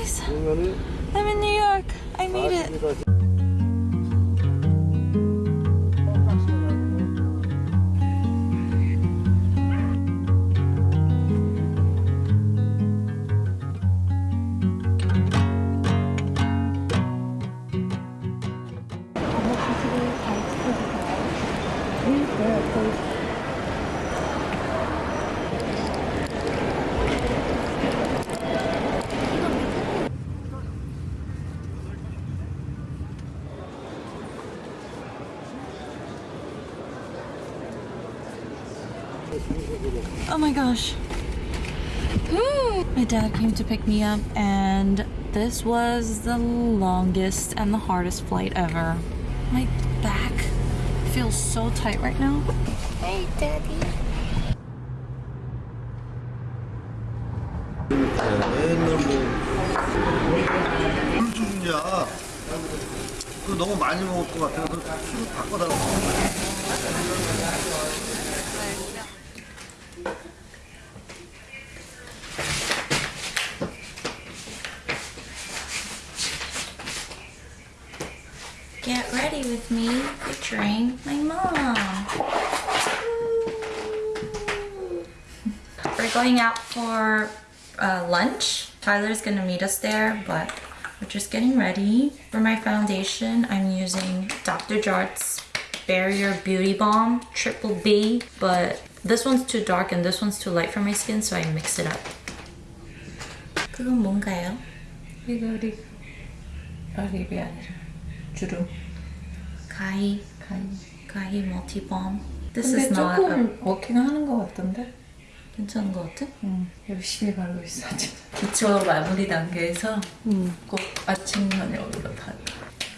guys, I'm in New York. I made it. Came to pick me up and this was the longest and the hardest flight ever. My back feels so tight right now. Hey, daddy. Get ready with me featuring my mom. We're going out for uh, lunch. Tyler's gonna meet us there, but we're just getting ready. For my foundation, I'm using Dr. Jart's Barrier Beauty Balm Triple B, but this one's too dark and this one's too light for my skin, so I mix it up. 그건 뭔가요? 이거 립, 아 립이 아니라 주름 가히 가위. 가히 멀티 balm. This 근데 not a, 조금 워킹하는 것 같던데? 괜찮은 것 같아? 응 열심히 바르고 있어 기초 마무리 단계에서 꼭 아침 저녁으로 다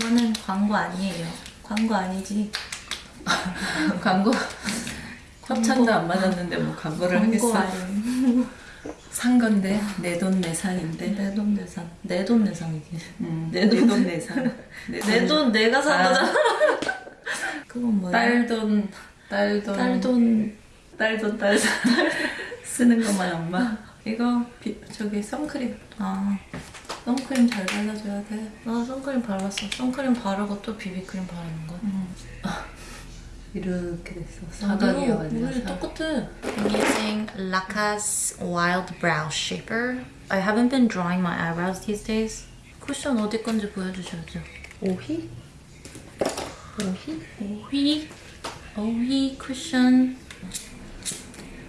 이거는 광고 아니에요. 광고 아니지. 광고 협찬도 안 받았는데 뭐 광고를 광고 하겠어. 산 건데 내 돈 내산인데 내 돈 내산. 내 돈 내산이지. 응, 내내 돈. 돈 내산 내 돈 내가 산 아. 거잖아. 그건 뭐야? 딸돈 딸돈 딸돈. 딸돈 딸돈 쓰는 것만 엄마 이거 비, 저기 선크림 아, 선크림 잘 발라줘야 돼나 선크림 발랐어. 선크림 바르고 또 비비크림 바르는 거야. 이렇게 됐어. 사각이야 완전. 우리 I'm using Laka's Wild Brow Shaper. I haven't been drawing my eyebrows these days. 쿠션 어디 건지 보여주셔야죠. 오희? 오희? 오희? 오희 쿠션.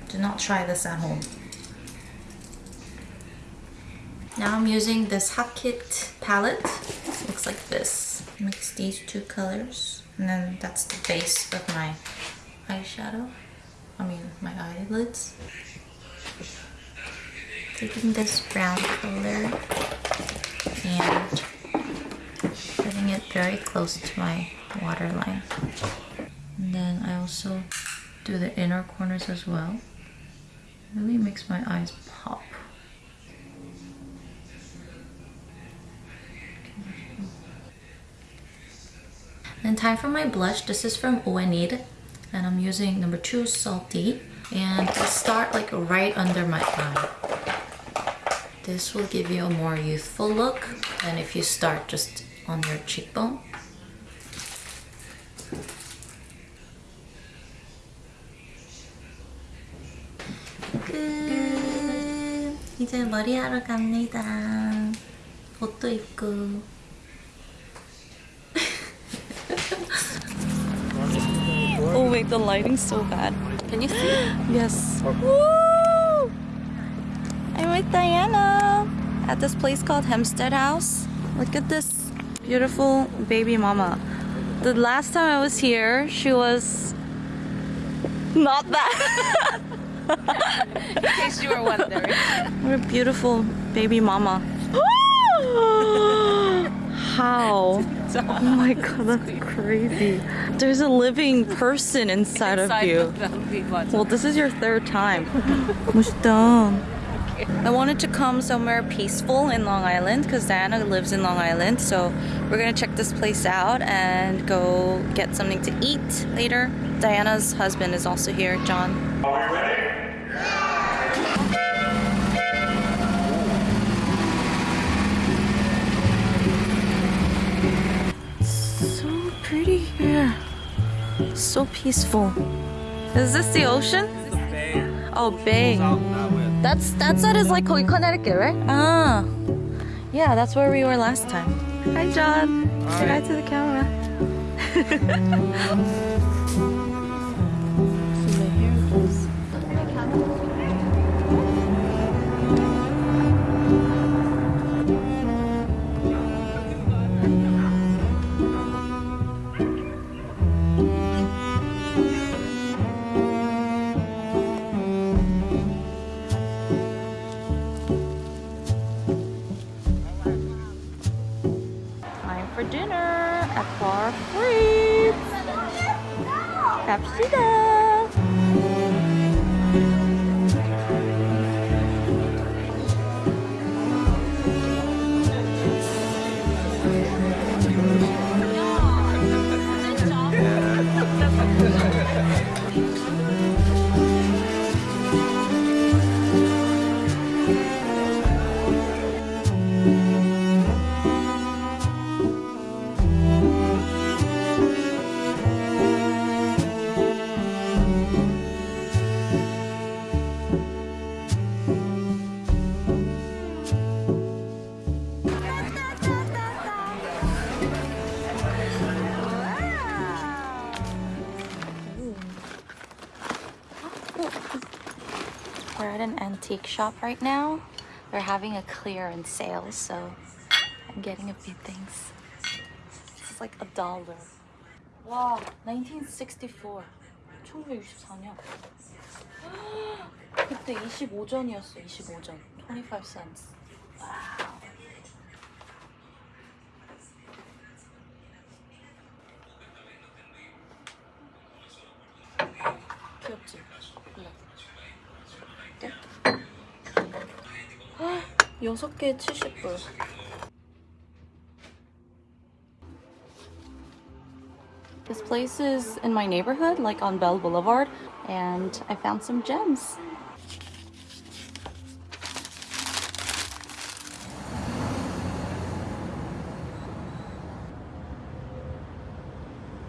Do not try this at home. Now I'm using this Hakit palette. Looks like this. Mix these two colors. And then that's the base of my eyeshadow. I mean, my eyelids. Taking this brown color and putting it very close to my waterline. And then I also do the inner corners as well. Really makes my eyes pop. Then time for my blush. This is from Oenid and I'm using number two Salty and I start like right under my eye. This will give you a more youthful look than if you start just on your cheekbone. 끝! 이제 머리하러 갑니다. 옷도 입고. oh wait, the lighting's so bad. Can you see? Yes. Oh. Woo! I'm with Diana at this place called Hempstead House. Look at this beautiful baby mama. The last time I was here, she was not that. In case you were wondering. what a beautiful baby mama. How? Oh my god, that's crazy. There's a living person inside, of you. Well, this is your third time. 멋있다. I wanted to come somewhere peaceful in Long Island because Diana lives in Long Island. So we're gonna check this place out and go get something to eat later. Diana's husband is also here, John. pretty here. So peaceful. Is this the ocean? The bay. Oh, bay. That's that's that is like Connecticut, right? Ah, yeah, that's where we were last time. Hi, John. Hi. Say hi to the camera. 갑시다. antique shop right now. They're having a clearance sale, so I'm getting a few things. This is like a dollar. Wow, 1964. 1964년. 그때 25전이었어, 25전. 25 cents. 와우. 귀엽지? 6개 70불 This place is in my neighborhood, like on Bell Boulevard, and I found some gems.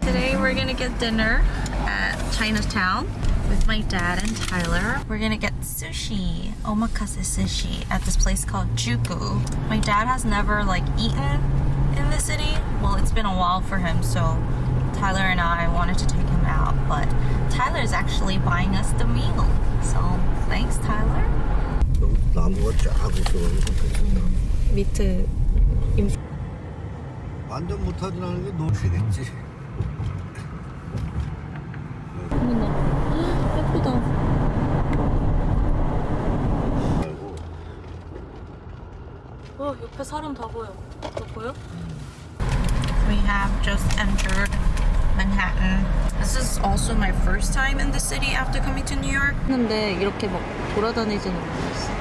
Today we're gonna get dinner at Chinatown with my dad and Tyler. We're gonna get sushi, omakase sushi, at this place called Juku. My dad has never like eaten in the city. Well, it's been a while for him, so Tyler and I wanted to take him out, but Tyler's actually buying us the meal. So thanks, Tyler. 나무가 쫙 있어가지고 괜찮다. 밑에 완전 못하진 않은 게 너무 되겠지. 사람 다 보여. 너 보여? We have just entered Manhattan. This is also my first time in the city after coming to New York. 근데 이렇게 막 돌아다니지는 못했어.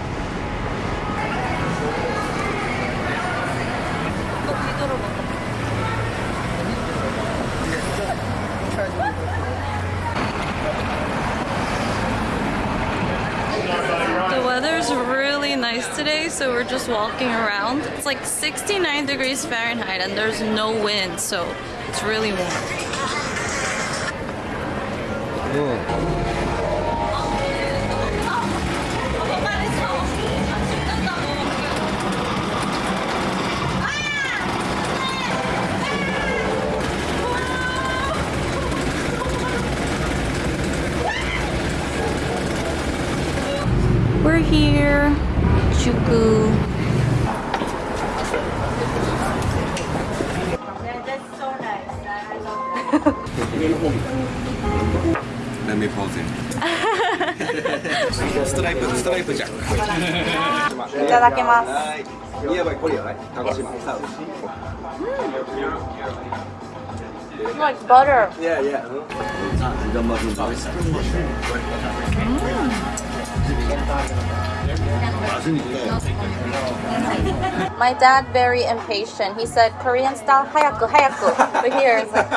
So we're just walking around. It's like 69 degrees Fahrenheit and there's no wind, so it's really warm. Like butter. Yeah, yeah. 아, 이런 맛은 맛있어. 맛은 있다. My dad very impatient. He said Korean style hayaku hayaku. But here it's like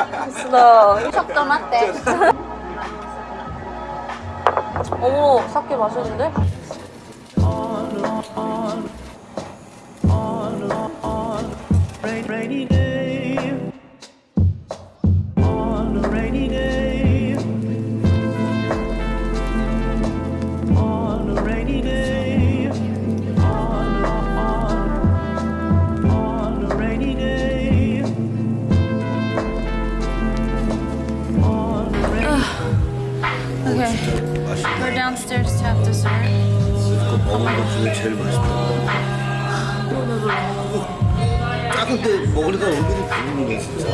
slow. 속도 맞대. 오, 사케 맛있는데? rainy day, on a rainy day. On a rainy day. On a, on, on a rainy day. On a rainy downstairs to have dessert. Oh my god. 작은 때 먹으니까 얼굴이 부르는 거 진짜.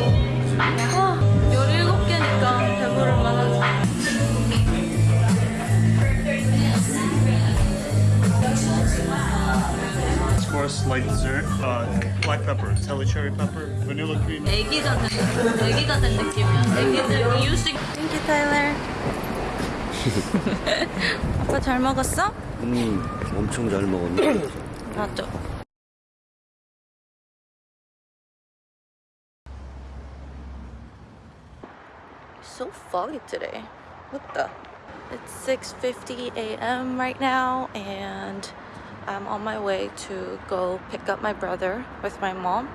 Of course, light dessert, uh, black pepper, Telly cherry pepper, vanilla cream. 애기가 된, 애기가 된 느낌이야. 애기들 이유식. Thank you, Tyler. 아빠 잘 먹었어? 음, 엄청 잘 먹었네. 맞죠. So foggy today. What the? It's 6:50 a.m. right now and I'm on my way to go pick up my brother with my mom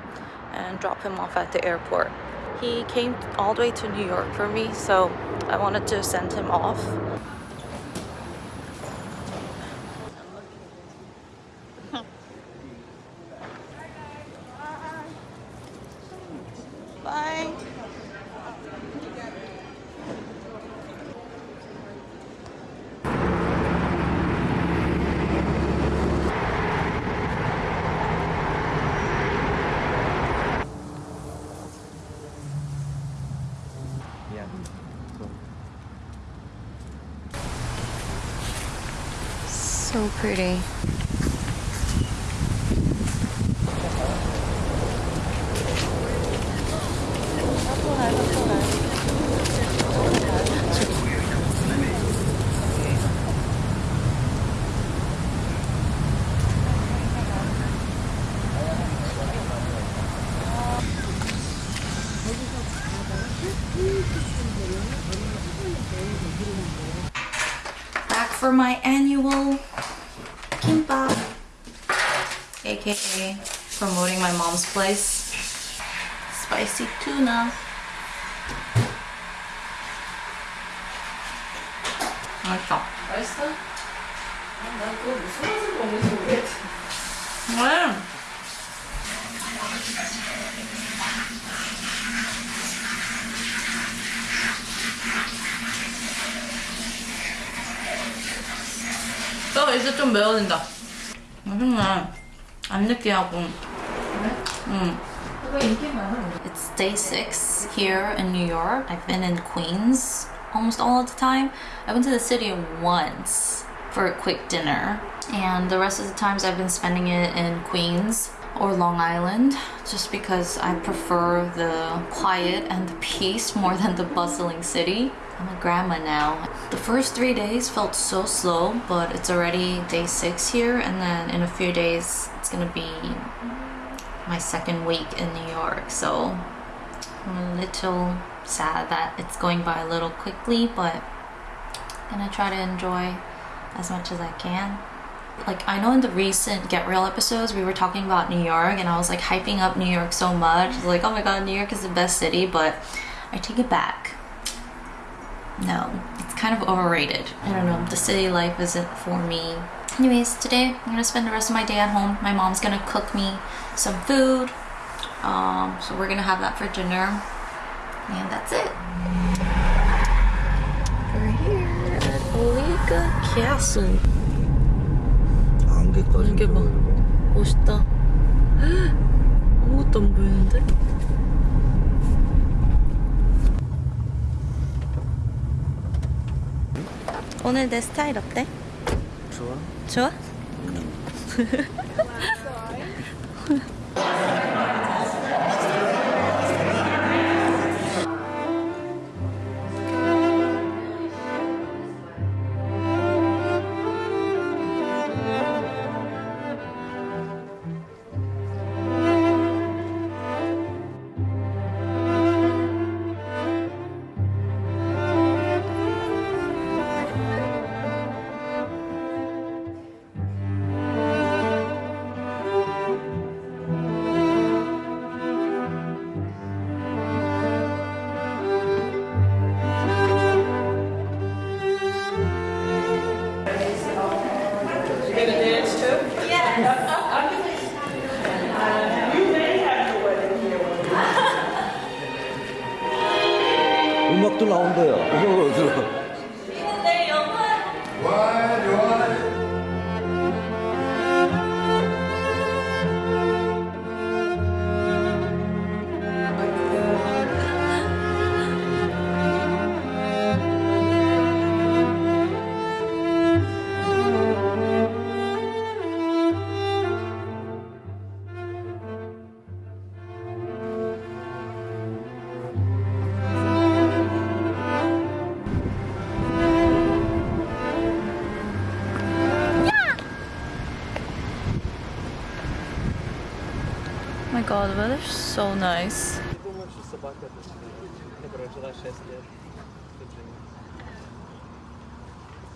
and drop him off at the airport. He came all the way to New York for me, so I wanted to send him off. So tuna. 맛있다. 맛있어? 나 그거 무슨 맛을 먹는지 모르겠어. 왜? 어, 이제 좀 매워진다. 맛있네. 안 느끼하고. 응. 인기 많아. It's day six here in New York. I've been in Queens almost all of the time. I went to the city once for a quick dinner, and the rest of the times I've been spending it in Queens or Long Island just because I prefer the quiet and the peace more than the bustling city. I'm a grandma now. The first three days felt so slow, but it's already day six here, and then in a few days it's gonna be my second week in New York, so I'm a little sad that it's going by a little quickly, but I'm gonna try to enjoy as much as I can. Like I know in the recent Get Real episodes we were talking about New York and I was like hyping up New York so much. Like, oh my god, New York is the best city, but I take it back. No, it's kind of overrated. I don't know, the city life isn't for me. Anyways, today I'm gonna spend the rest of my day at home. My mom's gonna cook me some food. Um, so we're gonna have that for dinner. And that's it. We're here at Oheka Castle. 안개 꺼진 이게 봐. 멋있다. 아무것도 안 보이는데? 오늘 내 스타일 어때? 좋아. 좋아? 응. weather's so nice.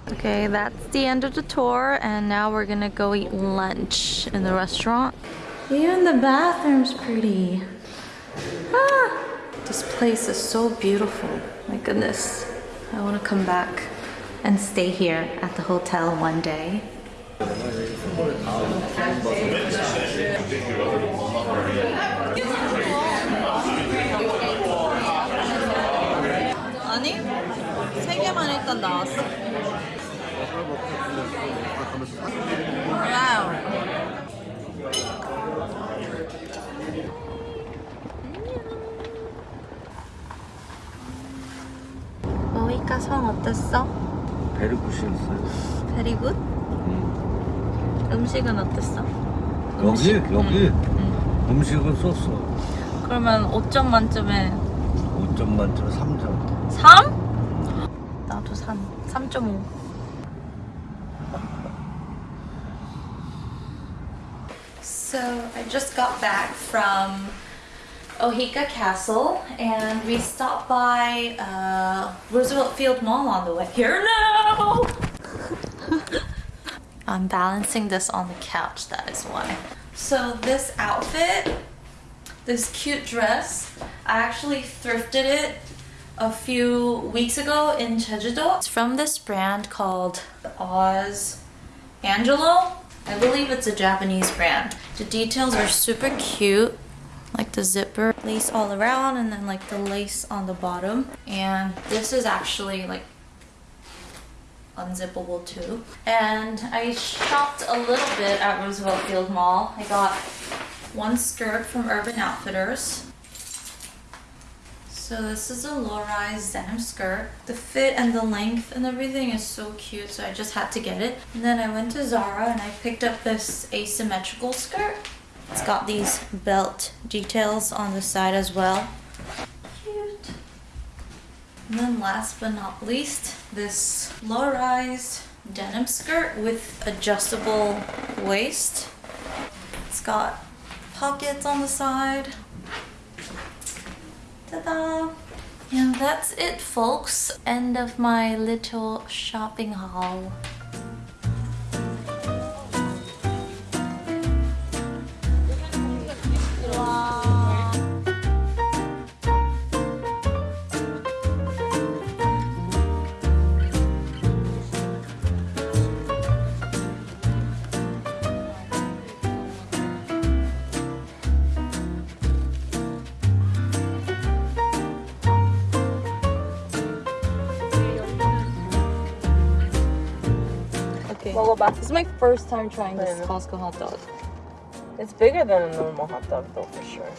Okay, that's the end of the tour, and now we're gonna go eat lunch in the restaurant. Even the bathroom's pretty. Ah, this place is so beautiful. My goodness, I want to come back and stay here at the hotel one day. 만 일단 나왔어. 와우. 모이카 성 어땠어? 베르쿠시였어요. Very good. 음식은 어땠어? 여기 여기 응. 음식은 썼어. 그러면 5점 만점에 5점 만점 3점. 3? 나도 3. 3.5. So I just got back from Oheka Castle and we stopped by uh, Roosevelt Field Mall on the way here now. I'm balancing this on the couch, that is why. So this outfit, this cute dress, I actually thrifted it a few weeks ago in Jeju-do. It's from this brand called Oz Angelo. I believe it's a Japanese brand. The details are super cute. Like the zipper, lace all around, and then like the lace on the bottom. And this is actually like unzippable too. And I shopped a little bit at Roosevelt Field Mall. I got one skirt from Urban Outfitters. So this is a low-rise denim skirt. The fit and the length and everything is so cute, so I just had to get it. And then I went to Zara and I picked up this asymmetrical skirt. It's got these belt details on the side as well. Cute. And then last but not least, this low-rise denim skirt with adjustable waist. It's got pockets on the side. Ta-da! And that's it, folks. End of my little shopping haul. Okay. This is my first time trying this Costco hot dog. It's bigger than a normal hot dog though, for sure.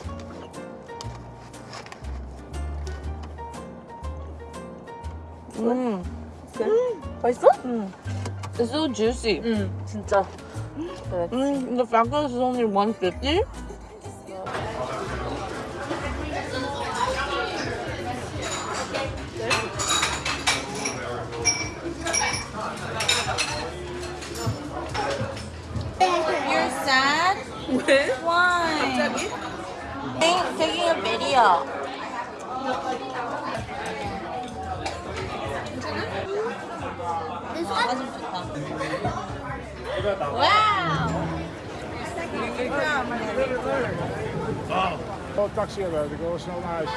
Mm. 맛있어? It's so juicy. 응, 진짜. Mm, the fact that it's only 150 Taking, taking a video. Wow! Oh, taxi eruit. Ik wil snel naar huis.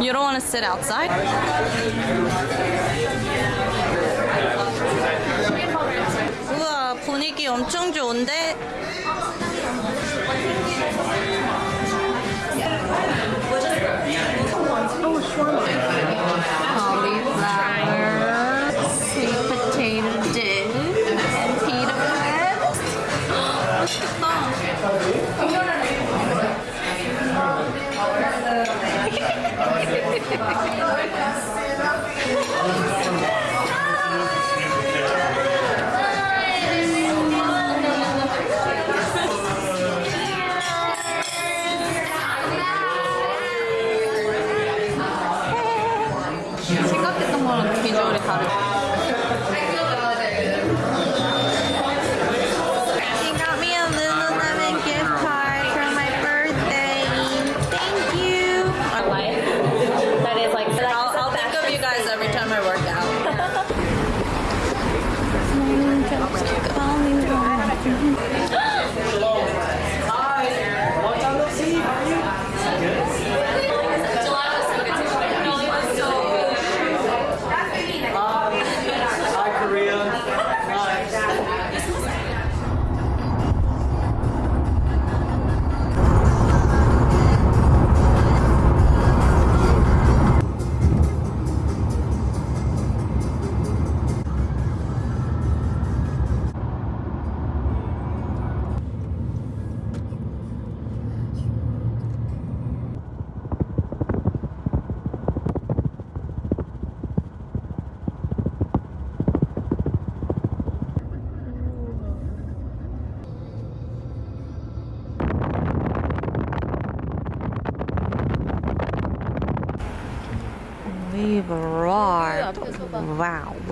You don't want to sit outside? 우와, 분위기 엄청 좋은데? Cauliflower, Gracias.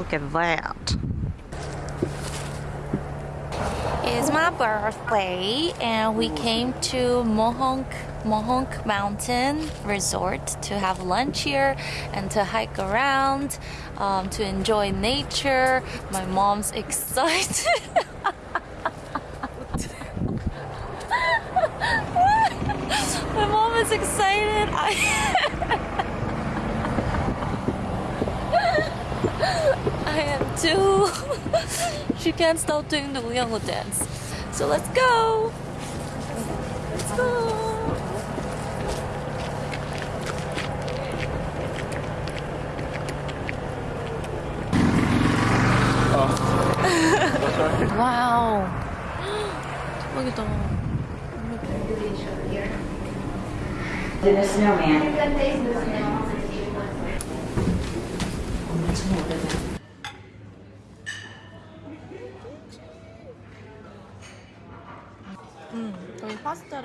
Look at that. It's my birthday, and we came to Mohonk Mohonk Mountain Resort to have lunch here and to hike around, um, to enjoy nature. My mom's excited. My mom is excited. I am too. she can't stop doing the Uyango dance. So let's go. Let's go. 와우. 대박이다. 거의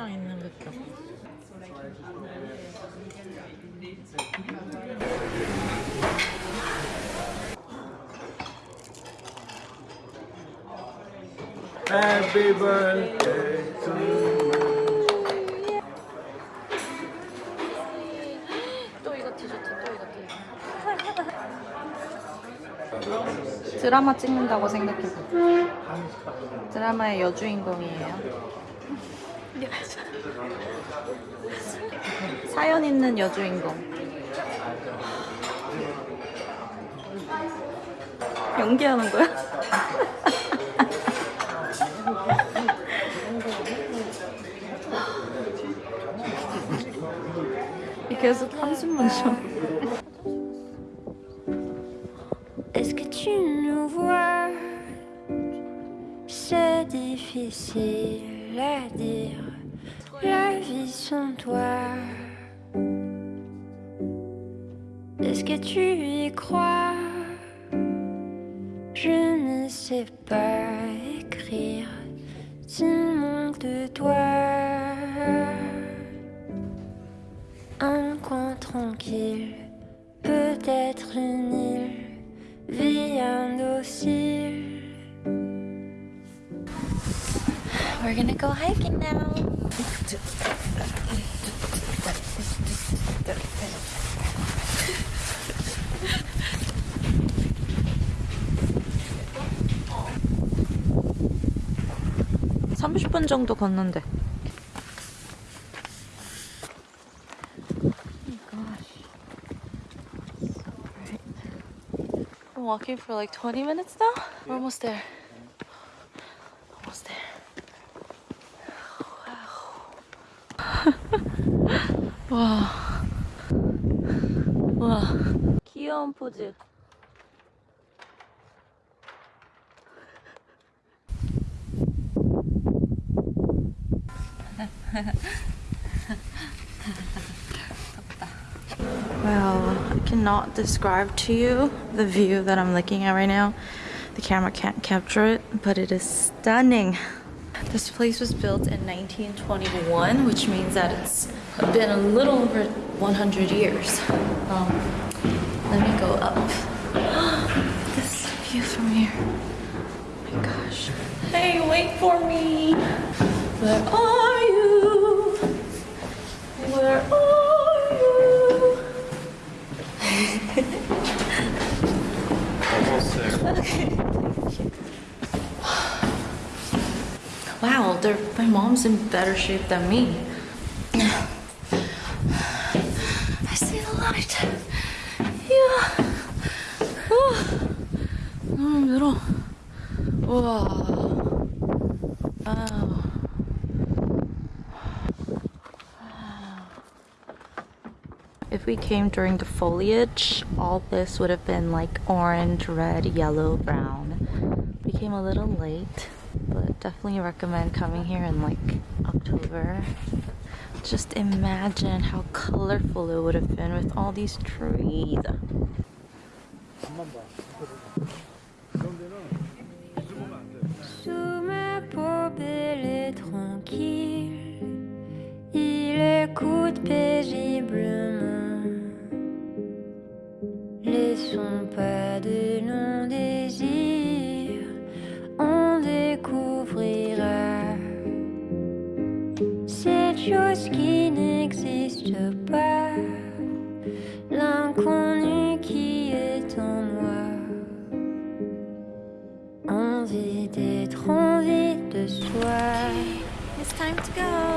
랑 있는 느낌. Happy birthday to 또 이거 티셔츠, 또 이거 티셔츠. 드라마 찍는다고 생각해봐. 드라마의 여주인공이에요. 사연 있는 여주인공. 연기하는 거야? 계속 한숨만 쉬어. Difficile à dire. La vie sans toi. Est-ce que tu y crois? Je ne sais pas écrire. S'il manque de toi. Un coin tranquille, peut-être une île, vie indocile. We're gonna go hiking now. (30분) 정도 걷는데 I'm walking for like 20 minutes now. We're almost there. 와. 와. 귀여운 포즈. Well, I cannot describe to you the view that I'm looking at right now. The camera can't capture it, but it is stunning. This place was built in 1921, which means that it's been a little over 100 years. Um, let me go up. This view from here. Oh my gosh. Hey, wait for me. Where are you? Where are you? Almost there. Okay, you. Wow, my mom's in better shape than me. 우와. 와우. If we came during the foliage, all this would have been like orange, red, yellow, brown. We came a little late, but definitely recommend coming here in like October. Just imagine how colorful it would have been with all these trees. L'inconnu qui est en moi. Envie d'être envie de soi. It's time to go.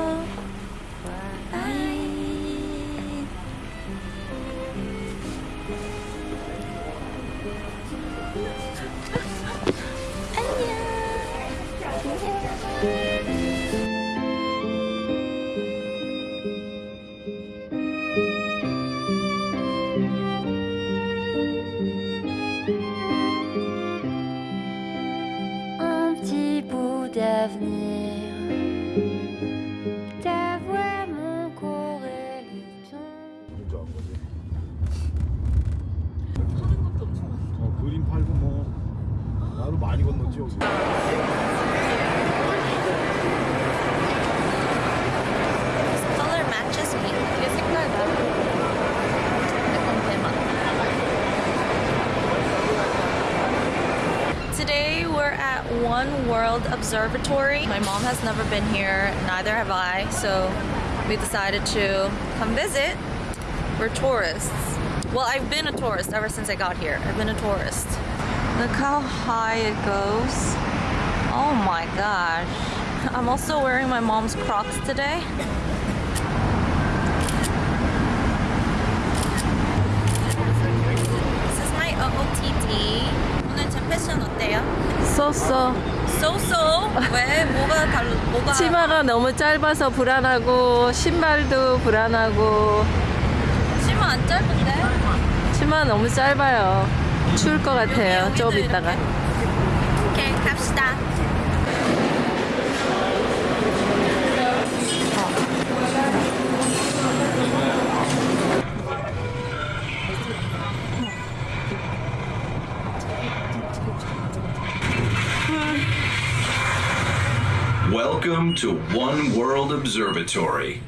Observatory. My mom has never been here, neither have I, so we decided to come visit. We're tourists. Well, I've been a tourist ever since I got here. I've been a tourist. Look how high it goes. Oh my gosh. I'm also wearing my mom's Crocs today. This is my OOTD. 오늘 제 패션 어때요? 쏘쏘. So. 왜? 뭐가 달 뭐가? 치마가 너무 짧아서 불안하고 신발도 불안하고 치마 안 짧은데? 치마 너무 짧아요. 추울 것 같아요. 여기도 좀 이따가. 오케이 갑시다. Welcome to One World Observatory.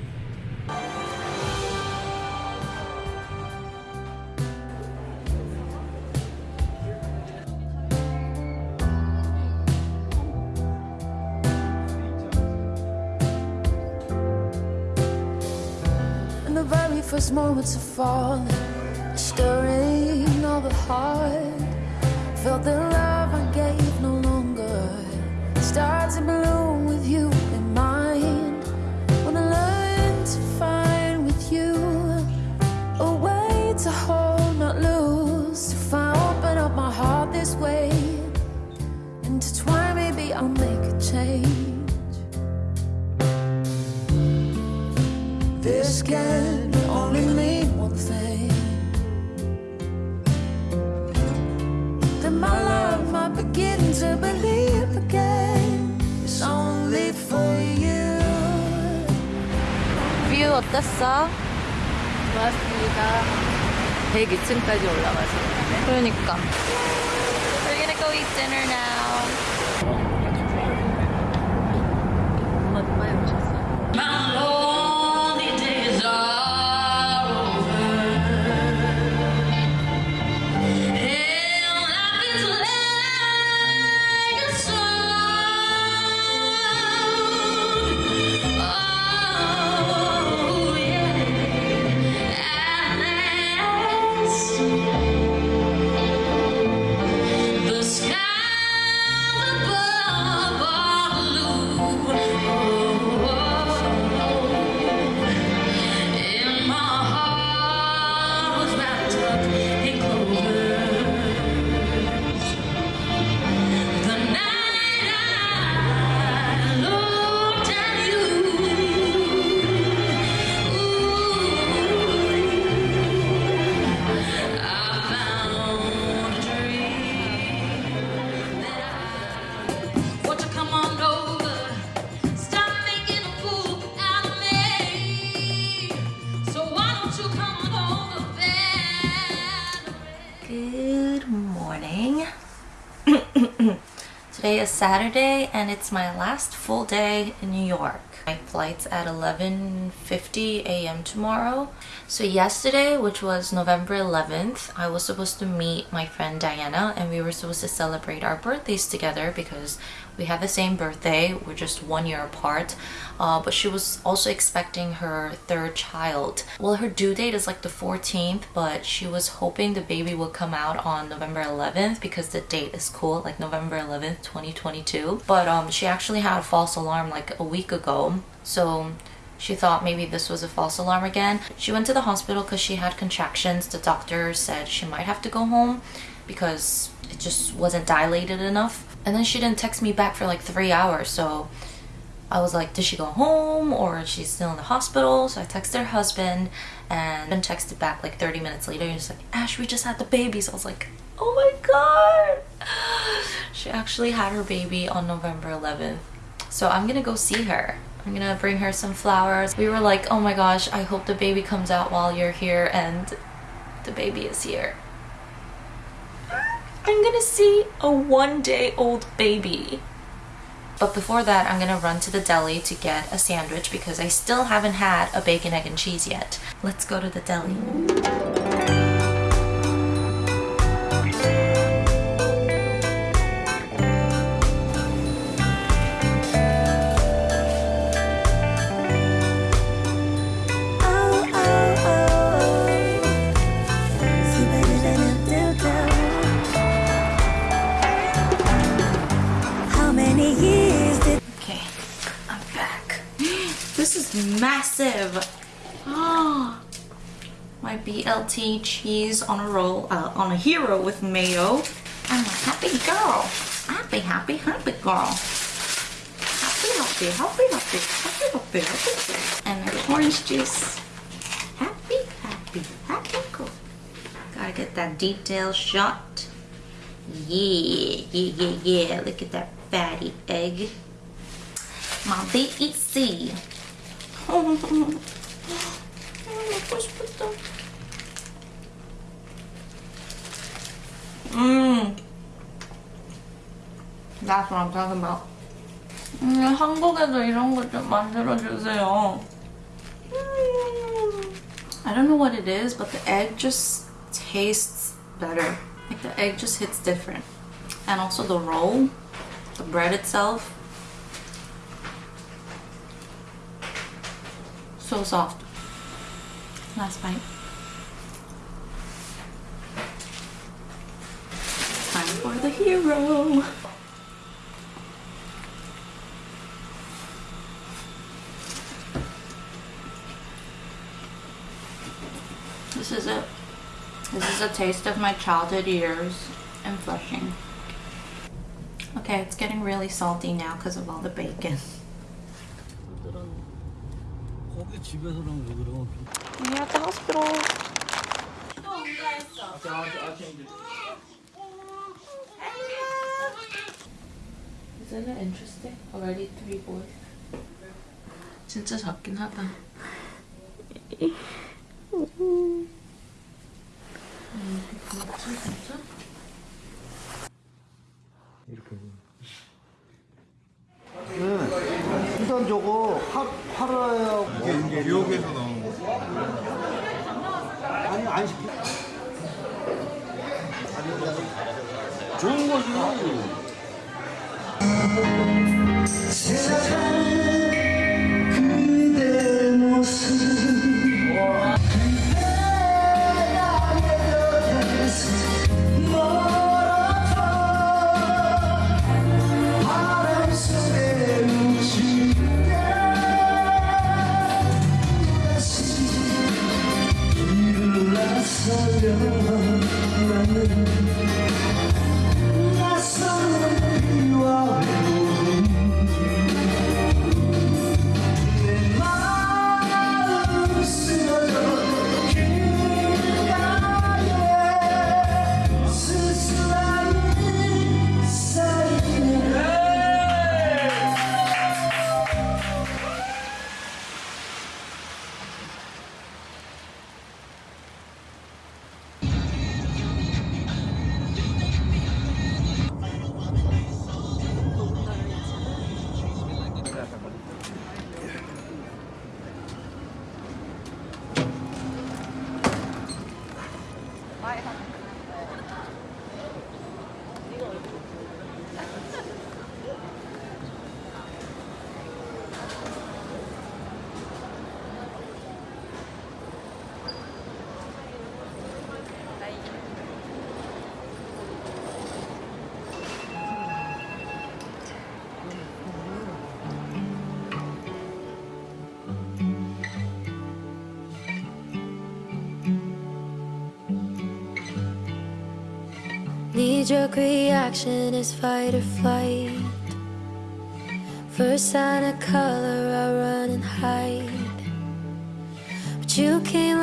In the very first moments of falling, stirring of the heart, felt the love I gave no starts to bloom with you in mind. When I learned to find with you a way to hold, not lose, to find open up my heart this way, intertwine. Maybe I'll make a change. This can only mean one thing That my love might begin to believe 어땠어? 좋았습니다. 102층까지 올라가서. 그러니까. We're gonna go eat dinner now. Saturday and it's my last full day in New York. My flight's at 11.50 a.m. tomorrow. So yesterday, which was November 11th, I was supposed to meet my friend Diana and we were supposed to celebrate our birthdays together because we have the same birthday. We're just one year apart. Uh, but she was also expecting her third child. Well, her due date is like the 14th, but she was hoping the baby would come out on November 11th because the date is cool, like November 11th, 2022. But um, she actually had a false alarm like a week ago. So she thought maybe this was a false alarm again. She went to the hospital because she had contractions. The doctor said she might have to go home because it just wasn't dilated enough. And then she didn't text me back for like three hours. So I was like, did she go home or is she still in the hospital? So I texted her husband and then texted back like 30 minutes later. He was like, Ash, we just had the baby. So I was like, oh my god. She actually had her baby on November 11th. So I'm gonna go see her. I'm gonna bring her some flowers. We were like, oh my gosh, I hope the baby comes out while you're here and the baby is here. I'm gonna see a one day old baby. But before that, I'm gonna run to the deli to get a sandwich because I still haven't had a bacon, egg, and cheese yet. Let's go to the deli. Cheese on a roll, uh, on a hero with mayo. I'm a happy girl. Happy, happy, happy girl. Happy, happy, happy, happy, happy, happy, happy. And my orange juice. Happy, happy, happy girl. Gotta get that detail shot. Yeah, yeah, yeah, yeah. Look at that fatty egg. My BEC. Mmm. That's what I'm talking about. 음, 한국에도 이런 거 좀 만들어주세요. 음. I don't know what it is, but the egg just tastes better. Like the egg just hits different. And also the roll, the bread itself. So soft. Last bite. hero. This is it. This is a taste of my childhood years and Flushing. Okay, it's getting really salty now because of all the bacon. We at the hospital. Oh, Isn't it interesting? Already three boys. 진짜 작긴 하다. 음, 그렇지, 진짜? 이렇게. 네. 일단 저거 파, 팔아야 이게 뉴욕에서 나온 거. 아니 안 시켜. 좋은 거지. 그대 Knee jerk reaction is fight or flight. First sign of color, I run and hide. But you came